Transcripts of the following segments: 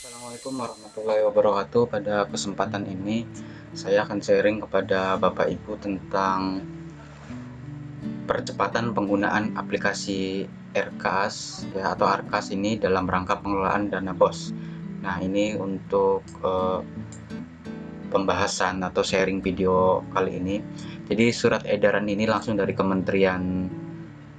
Assalamualaikum warahmatullahi wabarakatuh. Pada kesempatan ini saya akan sharing kepada Bapak Ibu tentang percepatan penggunaan aplikasi RKAS ya atau ARKAS ini dalam rangka pengelolaan dana BOS. Nah ini untuk uh, pembahasan atau sharing video kali ini. Jadi surat edaran ini langsung dari Kementerian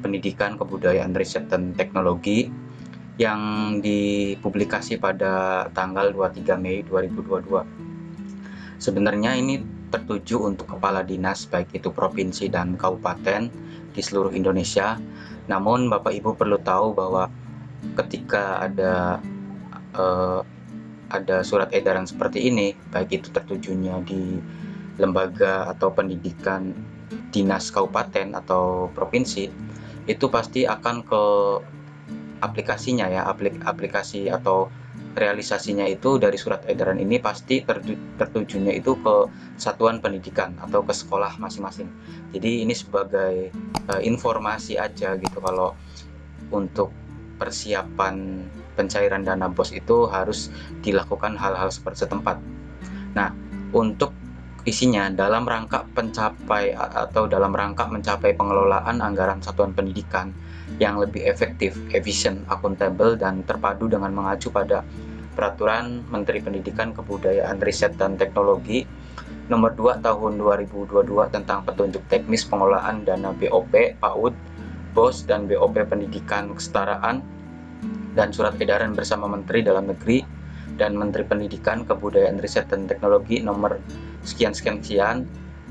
Pendidikan Kebudayaan Riset dan Teknologi yang dipublikasi pada tanggal 23 Mei 2022. Sebenarnya ini tertuju untuk kepala dinas baik itu provinsi dan kabupaten di seluruh Indonesia. Namun Bapak Ibu perlu tahu bahwa ketika ada uh, ada surat edaran seperti ini, baik itu tertujunya di lembaga atau pendidikan dinas kabupaten atau provinsi, itu pasti akan ke aplikasinya ya aplik aplikasi atau realisasinya itu dari surat edaran ini pasti tertujunya itu ke satuan pendidikan atau ke sekolah masing-masing. Jadi ini sebagai uh, informasi aja gitu kalau untuk persiapan pencairan dana bos itu harus dilakukan hal-hal seperti setempat. Nah untuk isinya dalam rangka pencapai atau dalam rangka mencapai pengelolaan anggaran satuan pendidikan yang lebih efektif, efisien, akuntabel, dan terpadu dengan mengacu pada Peraturan Menteri Pendidikan, Kebudayaan, Riset, dan Teknologi Nomor 2 Tahun 2022 tentang petunjuk teknis pengelolaan dana BOP, PAUD, BOS, dan BOP Pendidikan Kesetaraan dan Surat Edaran bersama Menteri Dalam Negeri dan Menteri Pendidikan, Kebudayaan, Riset, dan Teknologi nomor sekian-sekian-sekian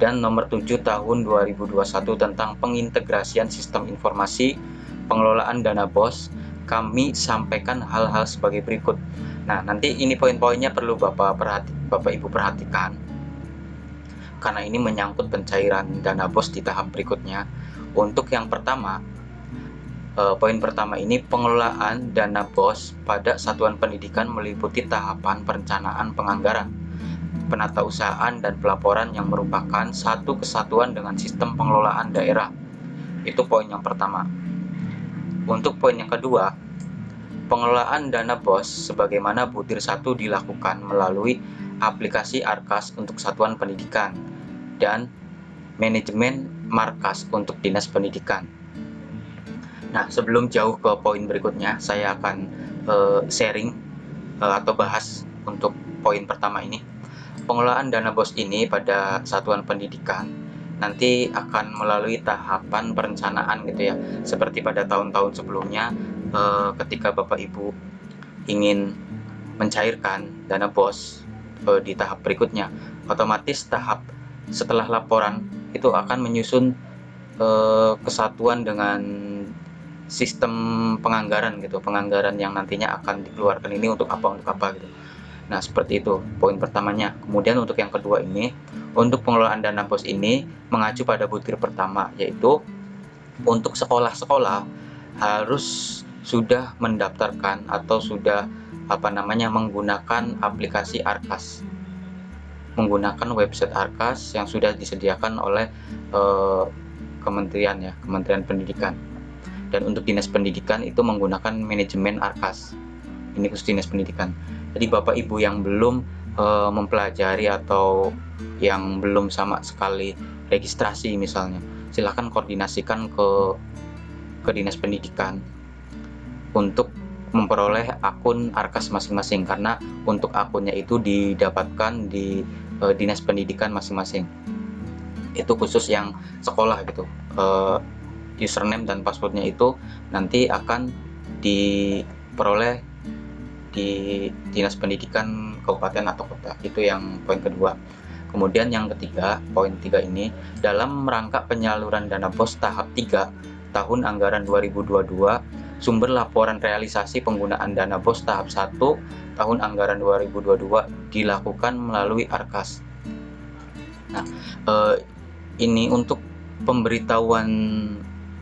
dan nomor 7 tahun 2021 tentang pengintegrasian sistem informasi pengelolaan dana BOS, kami sampaikan hal-hal sebagai berikut. Nah, nanti ini poin-poinnya perlu Bapak perhati Bapak Ibu perhatikan. Karena ini menyangkut pencairan dana BOS di tahap berikutnya. Untuk yang pertama, eh, poin pertama ini pengelolaan dana BOS pada satuan pendidikan meliputi tahapan perencanaan penganggaran, penatausahaan dan pelaporan yang merupakan satu kesatuan dengan sistem pengelolaan daerah. Itu poin yang pertama. Untuk poin yang kedua, pengelolaan dana BOS sebagaimana butir satu dilakukan melalui aplikasi Arkas untuk satuan pendidikan dan manajemen markas untuk dinas pendidikan. Nah, sebelum jauh ke poin berikutnya, saya akan uh, sharing uh, atau bahas untuk poin pertama ini. Pengelolaan dana BOS ini pada satuan pendidikan nanti akan melalui tahapan perencanaan gitu ya seperti pada tahun-tahun sebelumnya eh, ketika Bapak Ibu ingin mencairkan dana bos eh, di tahap berikutnya otomatis tahap setelah laporan itu akan menyusun eh, kesatuan dengan sistem penganggaran gitu penganggaran yang nantinya akan dikeluarkan ini untuk apa untuk apa gitu Nah, seperti itu poin pertamanya. Kemudian untuk yang kedua ini, untuk pengelolaan dana pos ini mengacu pada butir pertama, yaitu untuk sekolah-sekolah harus sudah mendaftarkan atau sudah apa namanya menggunakan aplikasi Arkas. Menggunakan website Arkas yang sudah disediakan oleh eh, kementerian ya Kementerian Pendidikan. Dan untuk dinas pendidikan itu menggunakan manajemen Arkas. Ini khusus dinas pendidikan. Jadi bapak ibu yang belum uh, mempelajari atau yang belum sama sekali registrasi misalnya. Silahkan koordinasikan ke ke dinas pendidikan untuk memperoleh akun arkas masing-masing karena untuk akunnya itu didapatkan di uh, dinas pendidikan masing-masing. Itu khusus yang sekolah gitu. Uh, username dan passwordnya itu nanti akan diperoleh di dinas pendidikan kabupaten atau kota. Itu yang poin kedua kemudian yang ketiga poin tiga ini dalam rangka penyaluran dana pos tahap 3 tahun anggaran 2022 sumber laporan realisasi penggunaan dana bos tahap 1 tahun anggaran 2022 dilakukan melalui Arkas. Nah, eh, ini untuk pemberitahuan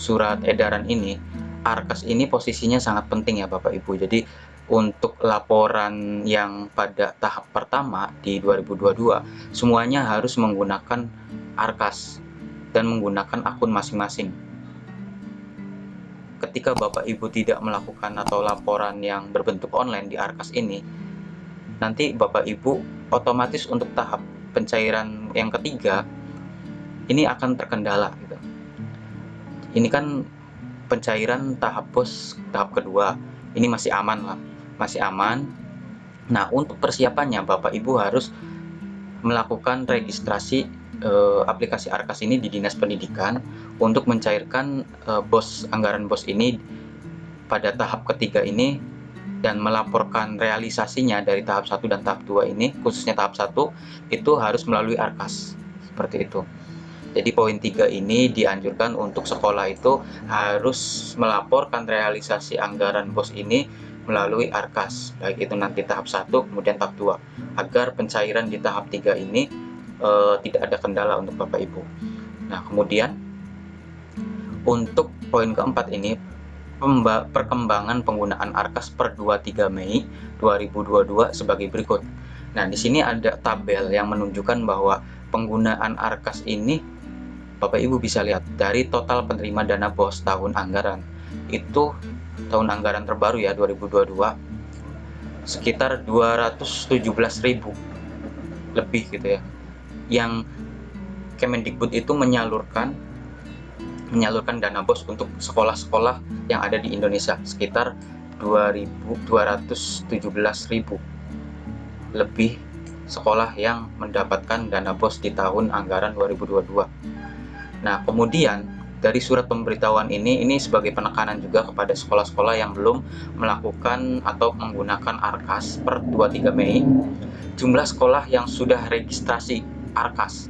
surat edaran ini, Arkas ini posisinya sangat penting ya Bapak Ibu. Jadi untuk laporan yang pada tahap pertama di 2022 semuanya harus menggunakan Arkas dan menggunakan akun masing-masing. Ketika Bapak Ibu tidak melakukan atau laporan yang berbentuk online di Arkas ini, nanti Bapak Ibu otomatis untuk tahap pencairan yang ketiga ini akan terkendala gitu. Ini kan pencairan tahap pos tahap kedua. Ini masih aman lah, masih aman. Nah, untuk persiapannya Bapak Ibu harus melakukan registrasi uh, aplikasi Arkas ini di Dinas Pendidikan untuk mencairkan uh, bos anggaran bos ini pada tahap ketiga ini dan melaporkan realisasinya dari tahap 1 dan tahap 2 ini khususnya tahap 1 itu harus melalui Arkas seperti itu jadi poin 3 ini dianjurkan untuk sekolah itu harus melaporkan realisasi anggaran bos ini melalui Arkas baik itu nanti tahap 1 kemudian tahap 2 agar pencairan di tahap 3 ini uh, tidak ada kendala untuk Bapak Ibu. Nah, kemudian untuk poin keempat ini perkembangan penggunaan Arkas per 23 Mei 2022 sebagai berikut. Nah, di sini ada tabel yang menunjukkan bahwa penggunaan Arkas ini Bapak Ibu bisa lihat dari total penerima dana BOS tahun anggaran. Itu tahun anggaran terbaru ya 2022 sekitar 217.000 lebih gitu ya. Yang Kemendikbud itu menyalurkan menyalurkan dana bos untuk sekolah-sekolah yang ada di Indonesia sekitar 217.000 lebih sekolah yang mendapatkan dana bos di tahun anggaran 2022. Nah, kemudian dari surat pemberitahuan ini ini sebagai penekanan juga kepada sekolah-sekolah yang belum melakukan atau menggunakan ARKAS per 23 Mei. Jumlah sekolah yang sudah registrasi Arkas.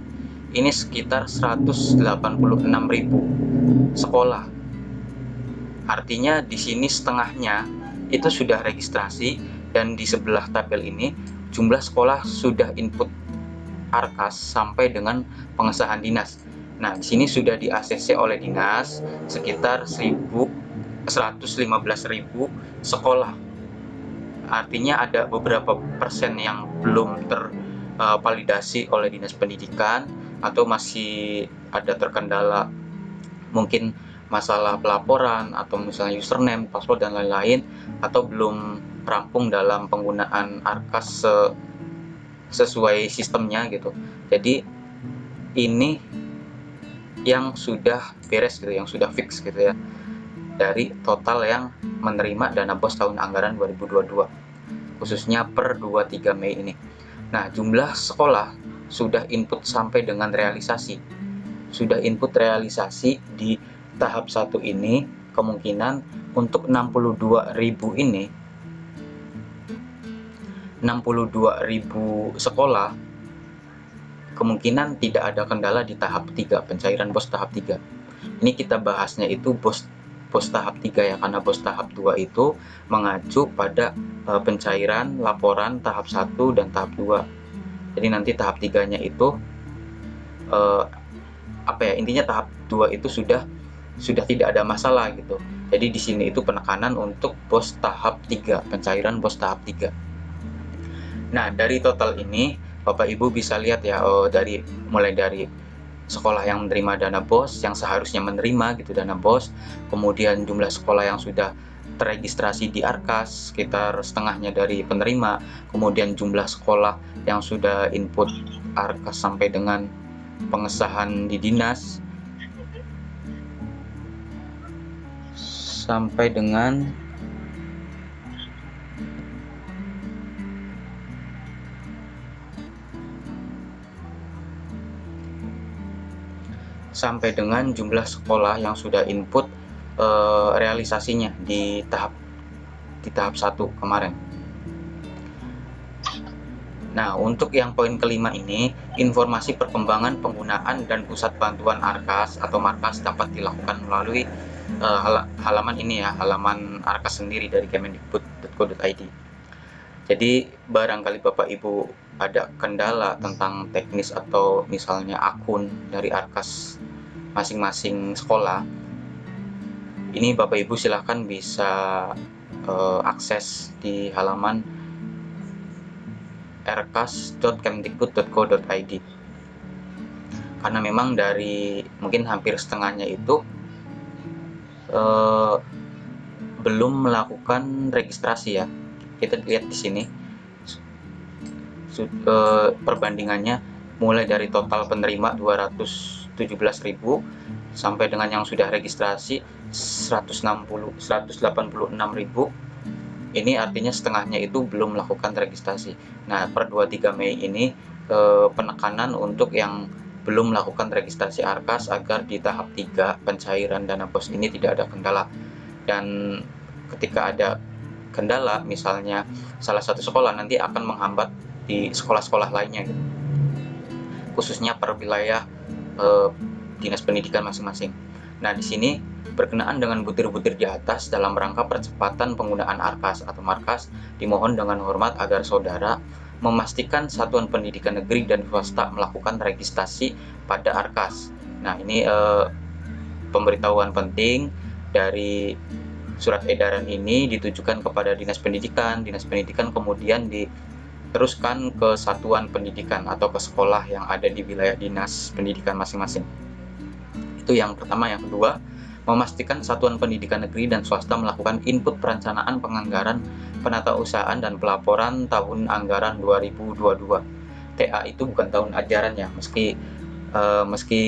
Ini sekitar 186.000 sekolah. Artinya di sini setengahnya itu sudah registrasi dan di sebelah tabel ini jumlah sekolah sudah input Arkas sampai dengan pengesahan dinas. Nah, di sini sudah di ACC oleh dinas sekitar 1.115.000 sekolah. Artinya ada beberapa persen yang belum ter uh, validasi oleh dinas pendidikan atau masih ada terkendala mungkin masalah pelaporan atau misalnya username, password dan lain-lain atau belum rampung dalam penggunaan Arkas se sesuai sistemnya gitu. Jadi ini yang sudah beres gitu, yang sudah fix gitu ya. Dari total yang menerima dana BOS tahun anggaran 2022 khususnya per 23 Mei ini. Nah, jumlah sekolah sudah input sampai dengan realisasi. Sudah input realisasi di tahap satu ini kemungkinan untuk 62.000 ini 62.000 sekolah kemungkinan tidak ada kendala di tahap 3 pencairan bos tahap 3 ini kita bahasnya itu bos bos tahap 3 ya karena bos tahap 2 itu mengacu pada uh, pencairan laporan tahap 1 dan tahap 2 jadi nanti tahap tiganya itu uh, apa ya intinya tahap 2 itu sudah sudah tidak ada masalah gitu. Jadi di sini itu penekanan untuk bos tahap 3 pencairan bos tahap 3 nah dari total ini Bapak Ibu bisa lihat ya oh, dari mulai dari sekolah yang menerima dana BOS yang seharusnya menerima gitu dana BOS kemudian jumlah sekolah yang sudah terregistrasi di Arkas sekitar setengahnya dari penerima kemudian jumlah sekolah yang sudah input Arkas sampai dengan pengesahan di dinas sampai dengan sampai dengan jumlah sekolah yang sudah input e, realisasinya di tahap di tahap satu kemarin. Nah, untuk yang poin kelima ini, informasi perkembangan penggunaan dan pusat bantuan ARKAS atau Markas dapat dilakukan melalui uh, hal halaman ini ya, halaman ARKAS sendiri dari kemendikbud.co.id. Jadi, barangkali Bapak Ibu ada kendala tentang teknis atau misalnya akun dari Arkas masing-masing sekolah ini Bapak Ibu silahkan bisa uh, akses di halaman rkas.kemdikbud.co.id karena memang dari mungkin hampir setengahnya itu uh, belum melakukan registrasi ya kita lihat di sini perbandingannya mulai dari total penerima 217.000 sampai dengan yang sudah registrasi 160 186.000 ini artinya setengahnya itu belum melakukan registrasi. Nah, per 23 Mei ini penekanan untuk yang belum melakukan registrasi ARKAS agar di tahap 3 pencairan dana bos ini tidak ada kendala. Dan ketika ada kendala, misalnya salah satu sekolah nanti akan menghambat di sekolah-sekolah lainnya, gitu. khususnya per wilayah eh, dinas pendidikan masing-masing. Nah, di sini berkenaan dengan butir-butir di atas dalam rangka percepatan penggunaan ARKAS atau markas, dimohon dengan hormat agar saudara memastikan satuan pendidikan negeri dan swasta melakukan registrasi pada ARKAS. Nah, ini eh, pemberitahuan penting dari surat edaran ini ditujukan kepada Dinas Pendidikan. Dinas Pendidikan kemudian diteruskan ke satuan pendidikan atau ke sekolah yang ada di wilayah dinas pendidikan masing-masing. Itu yang pertama. Yang kedua, memastikan satuan pendidikan negeri dan swasta melakukan input perencanaan penganggaran penata usahaan dan pelaporan tahun anggaran 2022. TA itu bukan tahun ajaran ya, meski uh, meski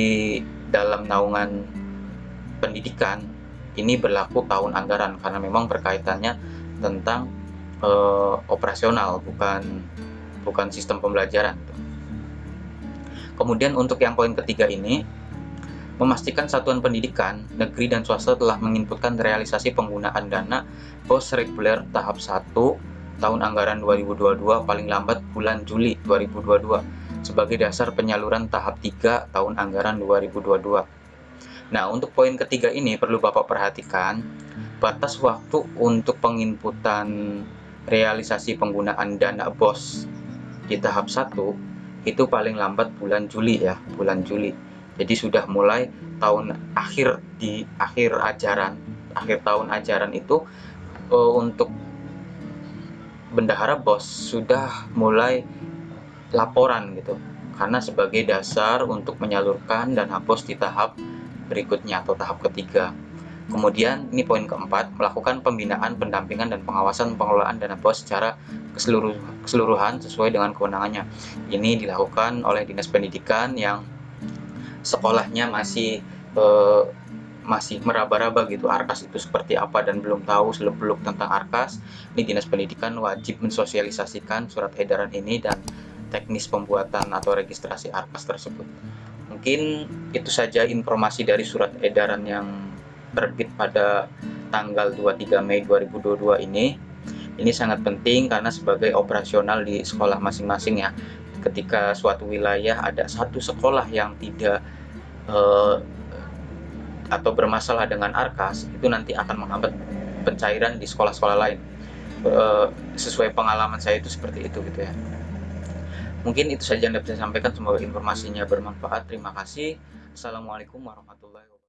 dalam naungan pendidikan ini berlaku tahun anggaran karena memang berkaitannya tentang uh, operasional bukan bukan sistem pembelajaran. Kemudian untuk yang poin ketiga ini memastikan satuan pendidikan, negeri dan swasta telah menginputkan realisasi penggunaan dana pos reguler tahap 1 tahun anggaran 2022 paling lambat bulan Juli 2022 sebagai dasar penyaluran tahap 3 tahun anggaran 2022. Nah, untuk poin ketiga ini perlu Bapak perhatikan batas waktu untuk penginputan realisasi penggunaan dana BOS di tahap 1 itu paling lambat bulan Juli ya, bulan Juli. Jadi sudah mulai tahun akhir di akhir ajaran akhir tahun ajaran itu uh, untuk bendahara bos sudah mulai laporan gitu. Karena sebagai dasar untuk menyalurkan dan hapus di tahap berikutnya atau tahap ketiga. Kemudian ini poin keempat melakukan pembinaan pendampingan dan pengawasan pengelolaan dana bos secara keseluruhan sesuai dengan kewenangannya. Ini dilakukan oleh dinas pendidikan yang sekolahnya masih uh, masih meraba-raba gitu Arkas itu seperti apa dan belum tahu seluk-beluk tentang Arkas. Ini Dinas Pendidikan wajib mensosialisasikan surat edaran ini dan teknis pembuatan atau registrasi Arkas tersebut mungkin itu saja informasi dari surat edaran yang terbit pada tanggal 23 Mei 2022 ini. Ini sangat penting karena sebagai operasional di sekolah masing-masing ya. Ketika suatu wilayah ada satu sekolah yang tidak uh, atau bermasalah dengan arkas itu nanti akan menghambat pencairan di sekolah-sekolah lain. Uh, sesuai pengalaman saya itu seperti itu gitu ya mungkin itu saja yang dapat saya sampaikan. Semoga informasinya bermanfaat. Terima kasih. Assalamualaikum warahmatullahi wabarakatuh